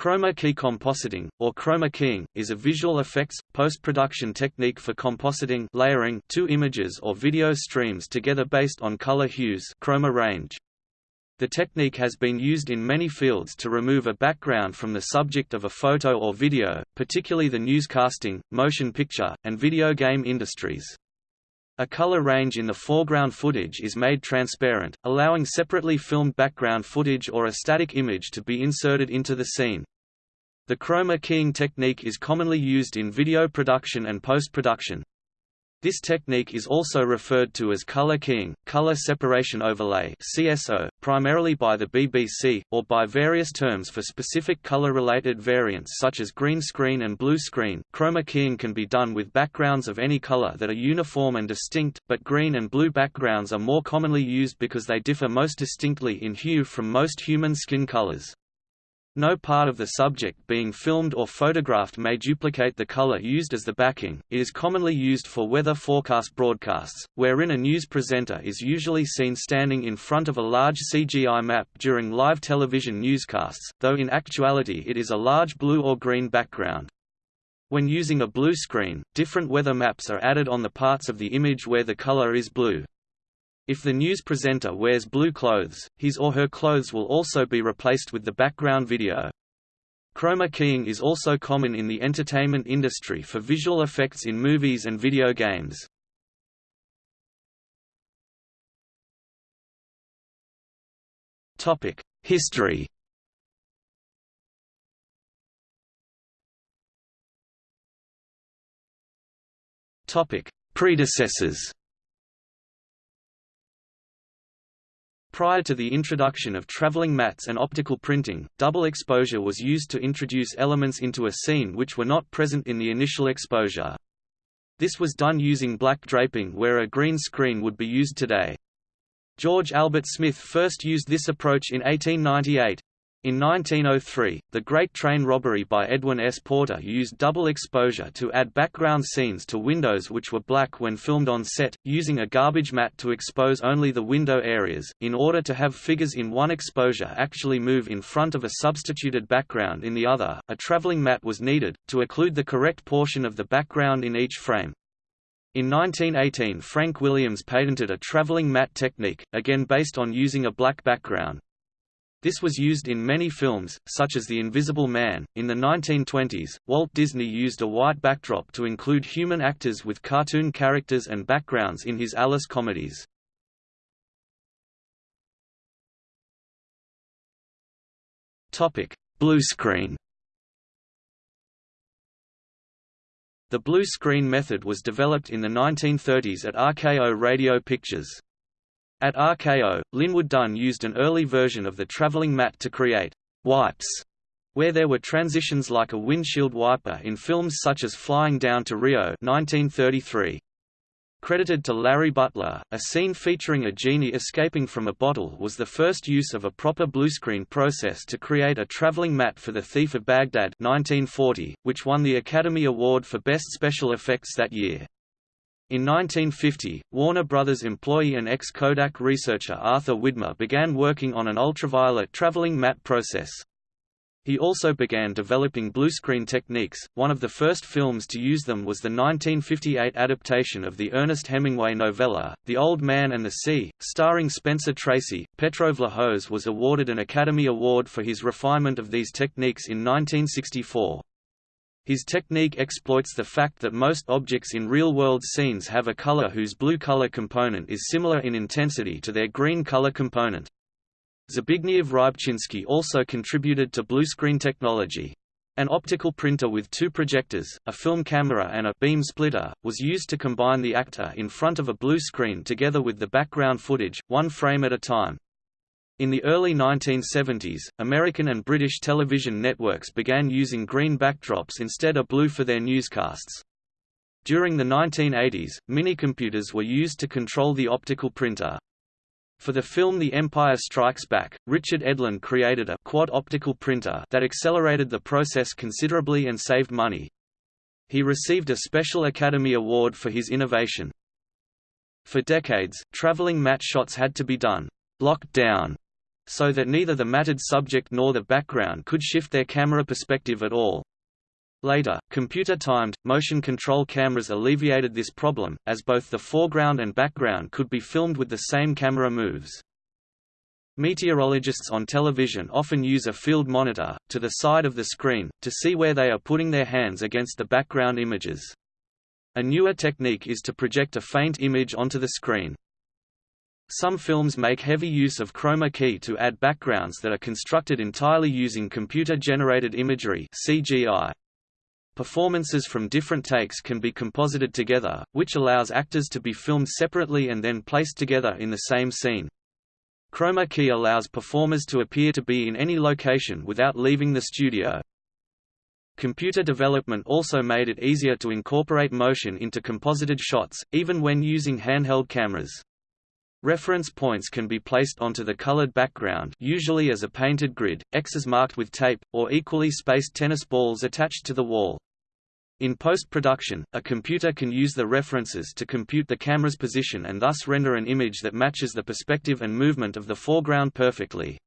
Chroma key compositing, or chroma keying, is a visual effects, post-production technique for compositing layering two images or video streams together based on color hues chroma range. The technique has been used in many fields to remove a background from the subject of a photo or video, particularly the newscasting, motion picture, and video game industries. A color range in the foreground footage is made transparent, allowing separately filmed background footage or a static image to be inserted into the scene. The chroma keying technique is commonly used in video production and post-production. This technique is also referred to as color keying, color separation overlay (CSO), primarily by the BBC, or by various terms for specific color-related variants such as green screen and blue screen. Chroma keying can be done with backgrounds of any color that are uniform and distinct, but green and blue backgrounds are more commonly used because they differ most distinctly in hue from most human skin colors. No part of the subject being filmed or photographed may duplicate the color used as the backing. It is commonly used for weather forecast broadcasts, wherein a news presenter is usually seen standing in front of a large CGI map during live television newscasts, though in actuality it is a large blue or green background. When using a blue screen, different weather maps are added on the parts of the image where the color is blue. If the news presenter wears blue clothes, his or her clothes will also be replaced with the background video. Chroma keying is also common in the entertainment industry for visual effects in movies and video games. Topic: History Topic: Predecessors Prior to the introduction of traveling mattes and optical printing, double exposure was used to introduce elements into a scene which were not present in the initial exposure. This was done using black draping where a green screen would be used today. George Albert Smith first used this approach in 1898. In 1903, the Great Train Robbery by Edwin S. Porter used double exposure to add background scenes to windows which were black when filmed on set, using a garbage matte to expose only the window areas, in order to have figures in one exposure actually move in front of a substituted background in the other. A traveling matte was needed, to occlude the correct portion of the background in each frame. In 1918 Frank Williams patented a traveling matte technique, again based on using a black background. This was used in many films, such as The Invisible Man. In the 1920s, Walt Disney used a white backdrop to include human actors with cartoon characters and backgrounds in his Alice comedies. Topic: Blue screen. The blue screen method was developed in the 1930s at RKO Radio Pictures. At RKO, Linwood Dunn used an early version of the traveling matte to create wipes, where there were transitions like a windshield wiper in films such as Flying Down to Rio 1933. Credited to Larry Butler, a scene featuring a genie escaping from a bottle was the first use of a proper bluescreen process to create a traveling matte for The Thief of Baghdad 1940, which won the Academy Award for Best Special Effects that year. In 1950, Warner Brothers employee and ex-Kodak researcher Arthur Widmer began working on an ultraviolet traveling matte process. He also began developing bluescreen techniques. One of the first films to use them was the 1958 adaptation of the Ernest Hemingway novella, The Old Man and the Sea, starring Spencer Tracy. Petro Vlahos was awarded an Academy Award for his refinement of these techniques in 1964. His technique exploits the fact that most objects in real-world scenes have a color whose blue color component is similar in intensity to their green color component. Zbigniew Rybczynski also contributed to bluescreen technology. An optical printer with two projectors, a film camera and a beam splitter, was used to combine the actor in front of a blue screen together with the background footage, one frame at a time. In the early 1970s, American and British television networks began using green backdrops instead of blue for their newscasts. During the 1980s, minicomputers were used to control the optical printer. For the film The Empire Strikes Back, Richard Edlund created a quad optical printer that accelerated the process considerably and saved money. He received a Special Academy Award for his innovation. For decades, traveling matte shots had to be done locked down so that neither the matted subject nor the background could shift their camera perspective at all. Later, computer-timed, motion control cameras alleviated this problem, as both the foreground and background could be filmed with the same camera moves. Meteorologists on television often use a field monitor, to the side of the screen, to see where they are putting their hands against the background images. A newer technique is to project a faint image onto the screen. Some films make heavy use of chroma key to add backgrounds that are constructed entirely using computer-generated imagery CGI. Performances from different takes can be composited together, which allows actors to be filmed separately and then placed together in the same scene. Chroma key allows performers to appear to be in any location without leaving the studio. Computer development also made it easier to incorporate motion into composited shots, even when using handheld cameras. Reference points can be placed onto the colored background usually as a painted grid, X's marked with tape, or equally spaced tennis balls attached to the wall. In post-production, a computer can use the references to compute the camera's position and thus render an image that matches the perspective and movement of the foreground perfectly.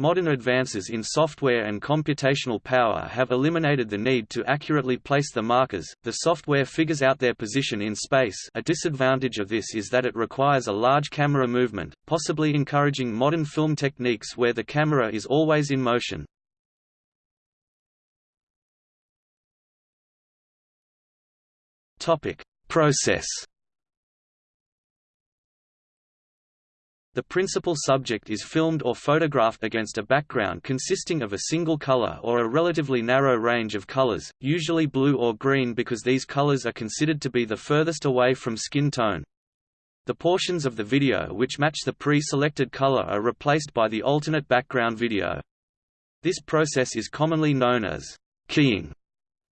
Modern advances in software and computational power have eliminated the need to accurately place the markers. The software figures out their position in space. A disadvantage of this is that it requires a large camera movement, possibly encouraging modern film techniques where the camera is always in motion. Process. The principal subject is filmed or photographed against a background consisting of a single color or a relatively narrow range of colors, usually blue or green because these colors are considered to be the furthest away from skin tone. The portions of the video which match the pre-selected color are replaced by the alternate background video. This process is commonly known as keying,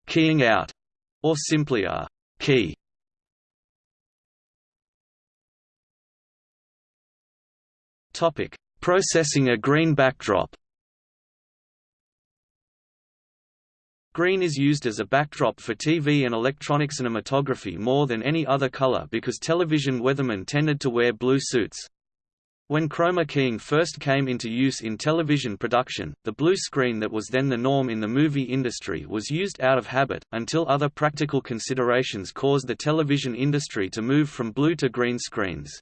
keying out, or simply a Key Topic: Processing a green backdrop. Green is used as a backdrop for TV and electronic cinematography more than any other color because television weathermen tended to wear blue suits. When chroma keying first came into use in television production, the blue screen that was then the norm in the movie industry was used out of habit, until other practical considerations caused the television industry to move from blue to green screens.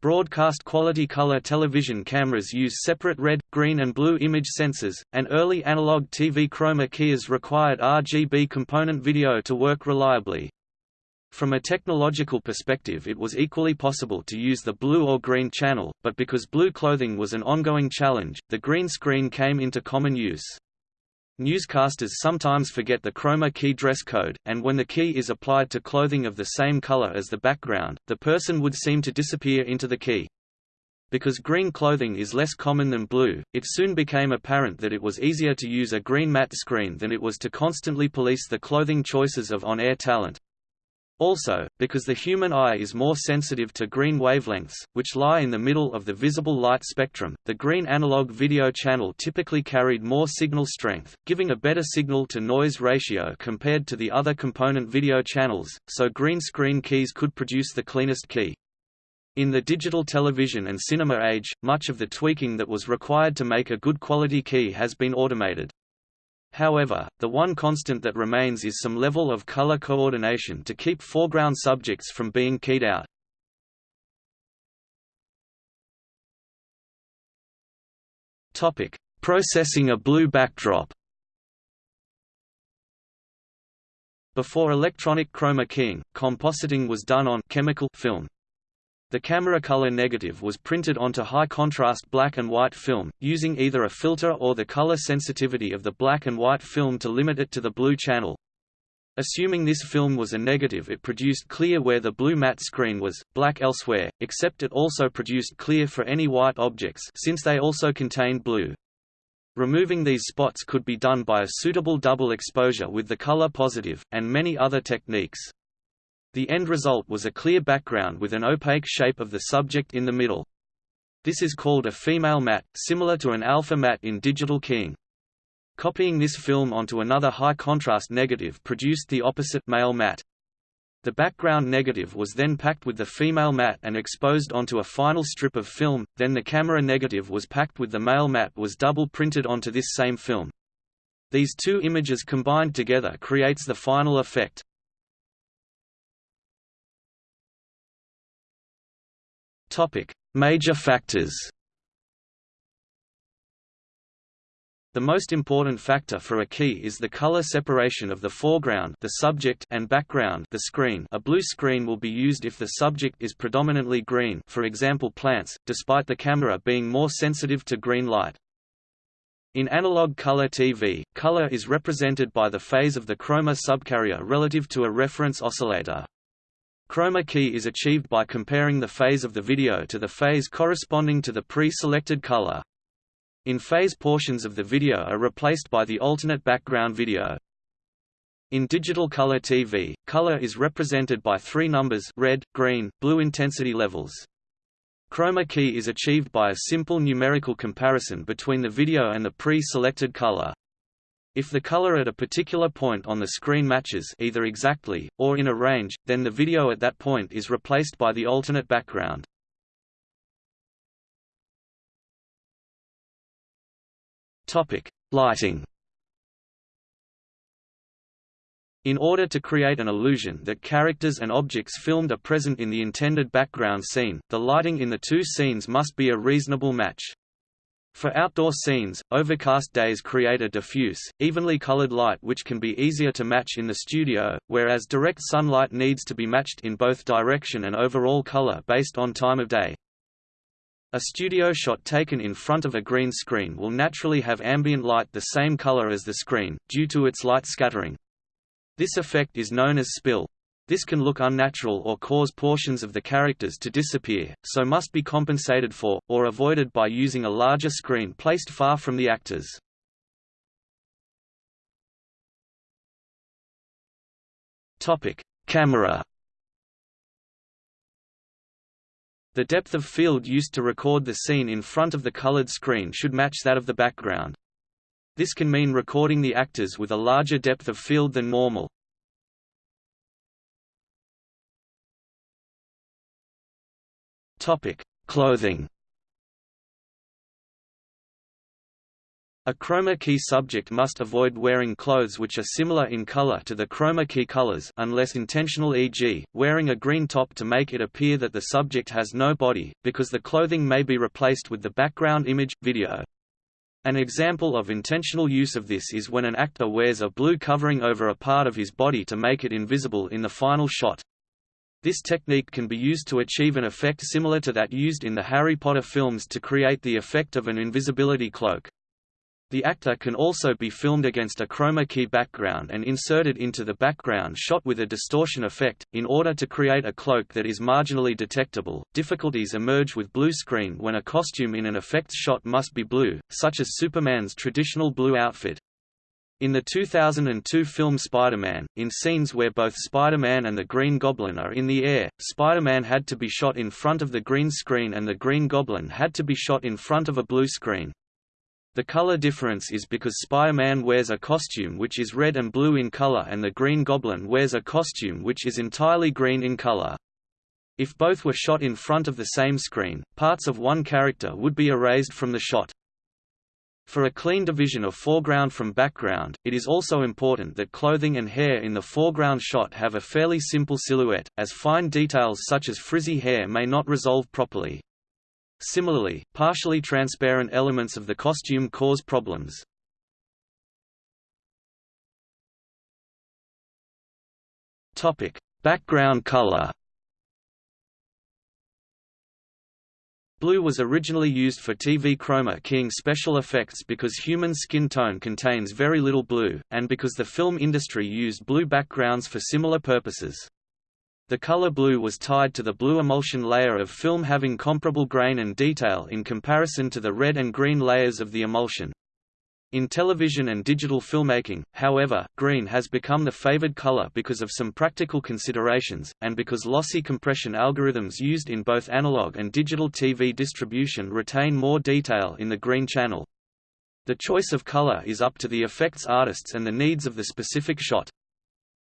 Broadcast quality color television cameras use separate red, green and blue image sensors, and early analog TV chroma keyers required RGB component video to work reliably. From a technological perspective it was equally possible to use the blue or green channel, but because blue clothing was an ongoing challenge, the green screen came into common use. Newscasters sometimes forget the chroma key dress code, and when the key is applied to clothing of the same color as the background, the person would seem to disappear into the key. Because green clothing is less common than blue, it soon became apparent that it was easier to use a green matte screen than it was to constantly police the clothing choices of on-air talent. Also, because the human eye is more sensitive to green wavelengths, which lie in the middle of the visible light spectrum, the green analog video channel typically carried more signal strength, giving a better signal-to-noise ratio compared to the other component video channels, so green screen keys could produce the cleanest key. In the digital television and cinema age, much of the tweaking that was required to make a good quality key has been automated. However, the one constant that remains is some level of color coordination to keep foreground subjects from being keyed out. Topic: Processing a blue backdrop. Before electronic chroma keying, compositing was done on chemical film. The camera color negative was printed onto high-contrast black and white film, using either a filter or the color sensitivity of the black and white film to limit it to the blue channel. Assuming this film was a negative it produced clear where the blue matte screen was, black elsewhere, except it also produced clear for any white objects since they also contained blue. Removing these spots could be done by a suitable double exposure with the color positive, and many other techniques. The end result was a clear background with an opaque shape of the subject in the middle. This is called a female matte, similar to an alpha matte in digital keying. Copying this film onto another high-contrast negative produced the opposite male matte. The background negative was then packed with the female matte and exposed onto a final strip of film, then the camera negative was packed with the male matte was double printed onto this same film. These two images combined together creates the final effect. Major factors The most important factor for a key is the color separation of the foreground the subject and background the screen a blue screen will be used if the subject is predominantly green for example plants, despite the camera being more sensitive to green light. In analog color TV, color is represented by the phase of the chroma subcarrier relative to a reference oscillator. Chroma key is achieved by comparing the phase of the video to the phase corresponding to the pre-selected color. In phase portions of the video are replaced by the alternate background video. In digital color TV, color is represented by three numbers red, green, blue intensity levels. Chroma key is achieved by a simple numerical comparison between the video and the pre-selected color. If the color at a particular point on the screen matches either exactly, or in a range, then the video at that point is replaced by the alternate background. Lighting. In order to create an illusion that characters and objects filmed are present in the intended background scene, the lighting in the two scenes must be a reasonable match. For outdoor scenes, overcast days create a diffuse, evenly colored light which can be easier to match in the studio, whereas direct sunlight needs to be matched in both direction and overall color based on time of day. A studio shot taken in front of a green screen will naturally have ambient light the same color as the screen, due to its light scattering. This effect is known as spill. This can look unnatural or cause portions of the characters to disappear, so must be compensated for, or avoided by using a larger screen placed far from the actors. Camera The depth of field used to record the scene in front of the colored screen should match that of the background. This can mean recording the actors with a larger depth of field than normal. Topic: Clothing. A chroma key subject must avoid wearing clothes which are similar in color to the chroma key colors unless intentional e.g., wearing a green top to make it appear that the subject has no body, because the clothing may be replaced with the background image, video. An example of intentional use of this is when an actor wears a blue covering over a part of his body to make it invisible in the final shot. This technique can be used to achieve an effect similar to that used in the Harry Potter films to create the effect of an invisibility cloak. The actor can also be filmed against a chroma key background and inserted into the background shot with a distortion effect, in order to create a cloak that is marginally detectable. Difficulties emerge with blue screen when a costume in an effects shot must be blue, such as Superman's traditional blue outfit. In the 2002 film Spider-Man, in scenes where both Spider-Man and the Green Goblin are in the air, Spider-Man had to be shot in front of the green screen and the Green Goblin had to be shot in front of a blue screen. The color difference is because Spider-Man wears a costume which is red and blue in color and the Green Goblin wears a costume which is entirely green in color. If both were shot in front of the same screen, parts of one character would be erased from the shot. For a clean division of foreground from background, it is also important that clothing and hair in the foreground shot have a fairly simple silhouette, as fine details such as frizzy hair may not resolve properly. Similarly, partially transparent elements of the costume cause problems. Topic: Background color. Blue was originally used for TV chroma keying special effects because human skin tone contains very little blue, and because the film industry used blue backgrounds for similar purposes. The color blue was tied to the blue emulsion layer of film having comparable grain and detail in comparison to the red and green layers of the emulsion. In television and digital filmmaking, however, green has become the favored color because of some practical considerations, and because lossy compression algorithms used in both analog and digital TV distribution retain more detail in the green channel. The choice of color is up to the effects artists and the needs of the specific shot.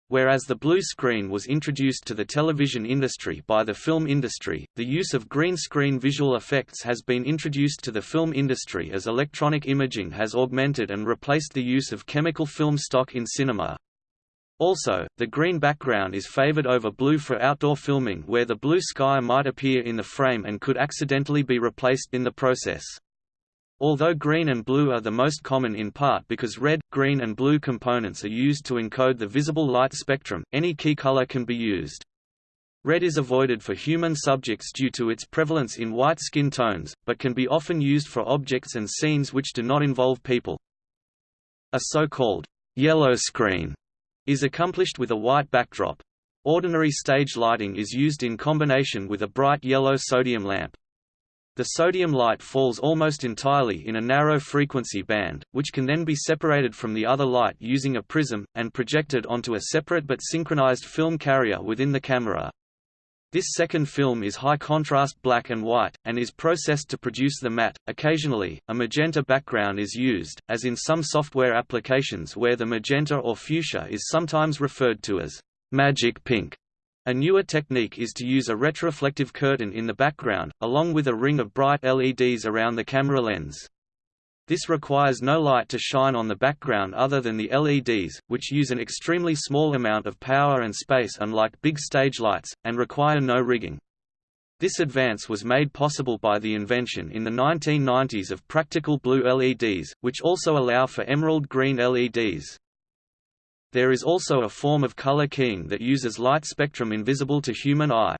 Whereas the blue screen was introduced to the television industry by the film industry, the use of green screen visual effects has been introduced to the film industry as electronic imaging has augmented and replaced the use of chemical film stock in cinema. Also, the green background is favored over blue for outdoor filming where the blue sky might appear in the frame and could accidentally be replaced in the process. Although green and blue are the most common in part because red, green and blue components are used to encode the visible light spectrum, any key color can be used. Red is avoided for human subjects due to its prevalence in white skin tones, but can be often used for objects and scenes which do not involve people. A so-called yellow screen is accomplished with a white backdrop. Ordinary stage lighting is used in combination with a bright yellow sodium lamp. The sodium light falls almost entirely in a narrow frequency band, which can then be separated from the other light using a prism, and projected onto a separate but synchronized film carrier within the camera. This second film is high contrast black and white, and is processed to produce the matte. Occasionally, a magenta background is used, as in some software applications where the magenta or fuchsia is sometimes referred to as magic pink. A newer technique is to use a retroreflective curtain in the background, along with a ring of bright LEDs around the camera lens. This requires no light to shine on the background other than the LEDs, which use an extremely small amount of power and space unlike big stage lights, and require no rigging. This advance was made possible by the invention in the 1990s of practical blue LEDs, which also allow for emerald green LEDs. There is also a form of color keying that uses light spectrum invisible to human eye.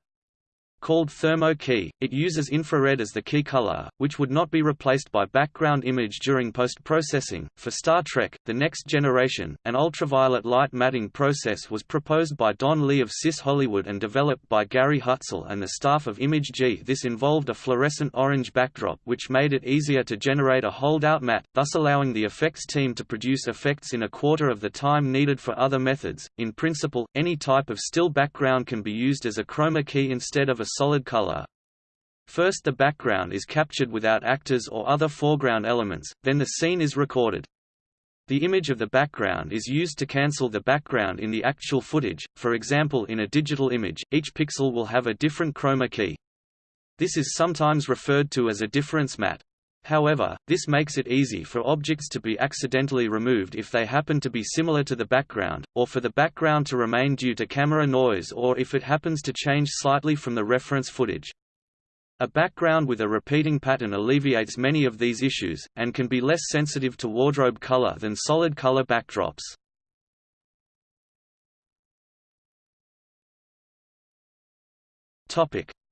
Called thermo key, it uses infrared as the key color, which would not be replaced by background image during post-processing. For Star Trek: The Next Generation, an ultraviolet light matting process was proposed by Don Lee of CIS Hollywood and developed by Gary Hutzel and the staff of Image-G. This involved a fluorescent orange backdrop which made it easier to generate a holdout matte, thus allowing the effects team to produce effects in a quarter of the time needed for other methods. In principle, any type of still background can be used as a chroma key instead of a solid color. First the background is captured without actors or other foreground elements, then the scene is recorded. The image of the background is used to cancel the background in the actual footage, for example in a digital image, each pixel will have a different chroma key. This is sometimes referred to as a difference matte. However, this makes it easy for objects to be accidentally removed if they happen to be similar to the background, or for the background to remain due to camera noise or if it happens to change slightly from the reference footage. A background with a repeating pattern alleviates many of these issues, and can be less sensitive to wardrobe color than solid color backdrops.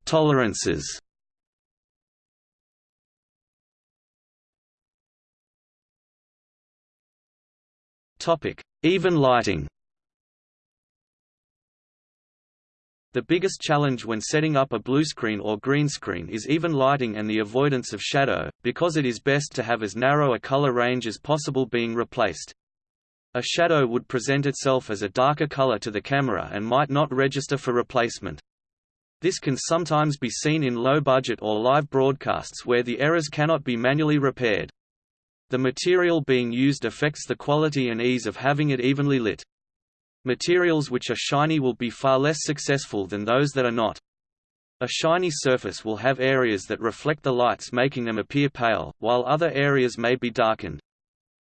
Tolerances Even lighting. The biggest challenge when setting up a blue screen or green screen is even lighting and the avoidance of shadow, because it is best to have as narrow a color range as possible being replaced. A shadow would present itself as a darker color to the camera and might not register for replacement. This can sometimes be seen in low-budget or live broadcasts where the errors cannot be manually repaired. The material being used affects the quality and ease of having it evenly lit. Materials which are shiny will be far less successful than those that are not. A shiny surface will have areas that reflect the lights making them appear pale, while other areas may be darkened.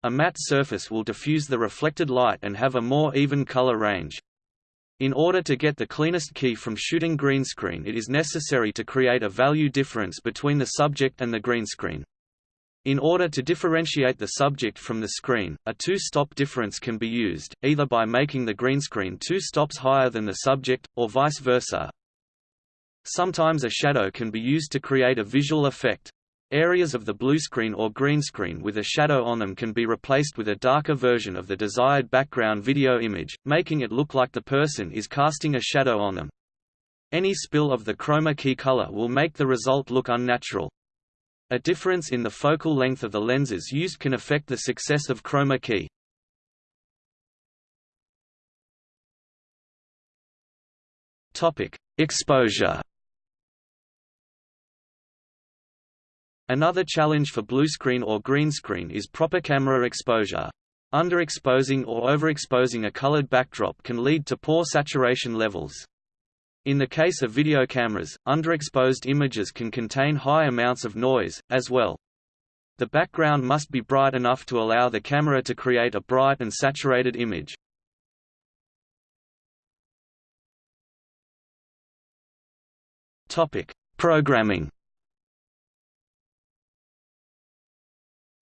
A matte surface will diffuse the reflected light and have a more even color range. In order to get the cleanest key from shooting green screen it is necessary to create a value difference between the subject and the green screen. In order to differentiate the subject from the screen, a two-stop difference can be used, either by making the green screen two stops higher than the subject, or vice versa. Sometimes a shadow can be used to create a visual effect. Areas of the blue screen or green screen with a shadow on them can be replaced with a darker version of the desired background video image, making it look like the person is casting a shadow on them. Any spill of the chroma key color will make the result look unnatural. A difference in the focal length of the lenses used can affect the success of chroma key. Topic: Exposure. Another challenge for blue screen or green screen is proper camera exposure. Underexposing or overexposing a colored backdrop can lead to poor saturation levels. In the case of video cameras, underexposed images can contain high amounts of noise, as well. The background must be bright enough to allow the camera to create a bright and saturated image. Programming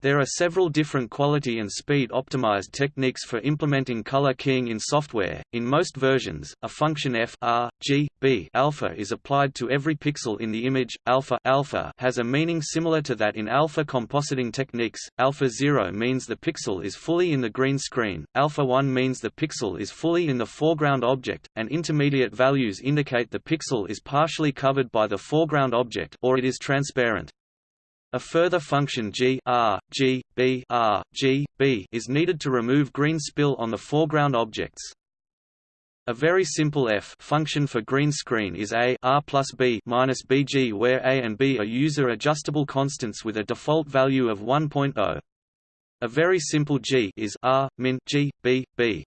There are several different quality and speed optimized techniques for implementing color keying in software. In most versions, a function f r g b alpha is applied to every pixel in the image. Alpha alpha has a meaning similar to that in alpha compositing techniques. Alpha 0 means the pixel is fully in the green screen. Alpha 1 means the pixel is fully in the foreground object, and intermediate values indicate the pixel is partially covered by the foreground object or it is transparent. A further function g r g b r g b is needed to remove green spill on the foreground objects. A very simple f function for green screen is a r plus b minus bg, where a and b are user adjustable constants with a default value of 1.0. A very simple g is r min g b b.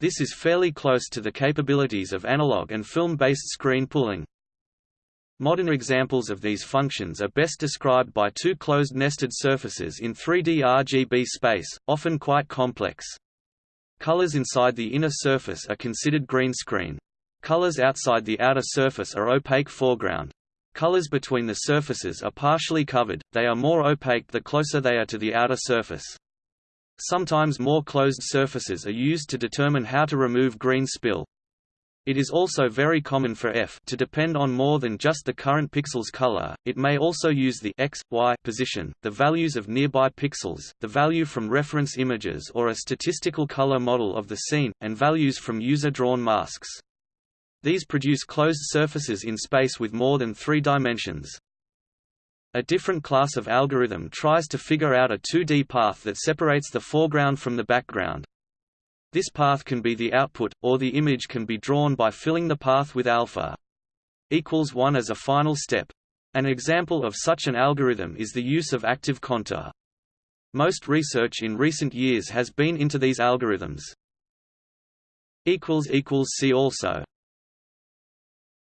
This is fairly close to the capabilities of analog and film-based screen pulling. Modern examples of these functions are best described by two closed nested surfaces in 3D RGB space, often quite complex. Colors inside the inner surface are considered green screen. Colors outside the outer surface are opaque foreground. Colors between the surfaces are partially covered, they are more opaque the closer they are to the outer surface. Sometimes more closed surfaces are used to determine how to remove green spill. It is also very common for f to depend on more than just the current pixel's color, it may also use the x, y position, the values of nearby pixels, the value from reference images or a statistical color model of the scene, and values from user-drawn masks. These produce closed surfaces in space with more than three dimensions. A different class of algorithm tries to figure out a 2D path that separates the foreground from the background. This path can be the output, or the image can be drawn by filling the path with alpha equals 1 as a final step. An example of such an algorithm is the use of active contour. Most research in recent years has been into these algorithms. See also